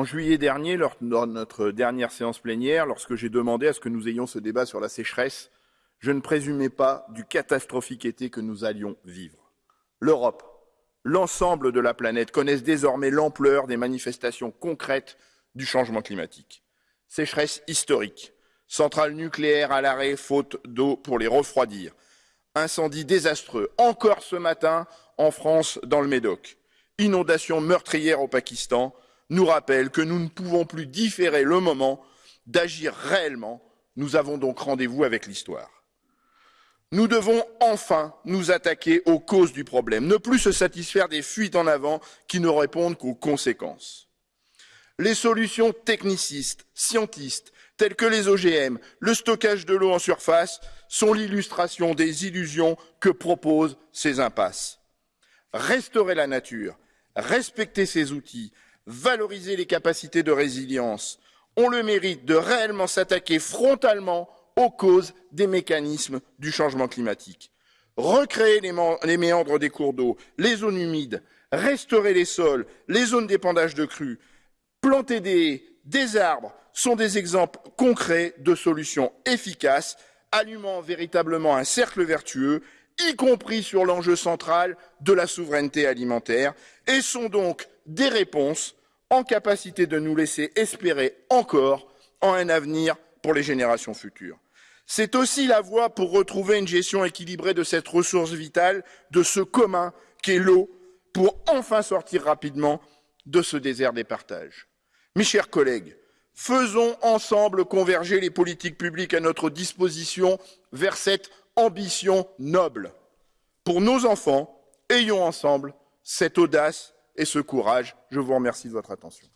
En juillet dernier, lors de notre dernière séance plénière, lorsque j'ai demandé à ce que nous ayons ce débat sur la sécheresse, je ne présumais pas du catastrophique été que nous allions vivre. L'Europe, l'ensemble de la planète connaissent désormais l'ampleur des manifestations concrètes du changement climatique. Sécheresse historique, centrales nucléaires à l'arrêt faute d'eau pour les refroidir, incendie désastreux, encore ce matin en France dans le Médoc, inondations meurtrières au Pakistan, nous rappelle que nous ne pouvons plus différer le moment d'agir réellement. Nous avons donc rendez-vous avec l'histoire. Nous devons enfin nous attaquer aux causes du problème, ne plus se satisfaire des fuites en avant qui ne répondent qu'aux conséquences. Les solutions technicistes, scientistes, telles que les OGM, le stockage de l'eau en surface, sont l'illustration des illusions que proposent ces impasses. Restaurer la nature, respecter ses outils, valoriser les capacités de résilience, ont le mérite de réellement s'attaquer frontalement aux causes des mécanismes du changement climatique. Recréer les, méandres des cours d'eau, les zones humides, restaurer les sols, les zones d'épandage de crues, planter des haies, des arbres sont des exemples concrets de solutions efficaces, allumant véritablement un cercle vertueux, y compris sur l'enjeu central de la souveraineté alimentaire, et sont donc des réponses en capacité de nous laisser espérer encore en un avenir pour les générations futures. C'est aussi la voie pour retrouver une gestion équilibrée de cette ressource vitale, de ce commun qu'est l'eau, pour enfin sortir rapidement de ce désert des partages. Mes chers collègues, faisons ensemble converger les politiques publiques à notre disposition vers cette ambition noble. Pour nos enfants, ayons ensemble cette audace et ce courage. Je vous remercie de votre attention.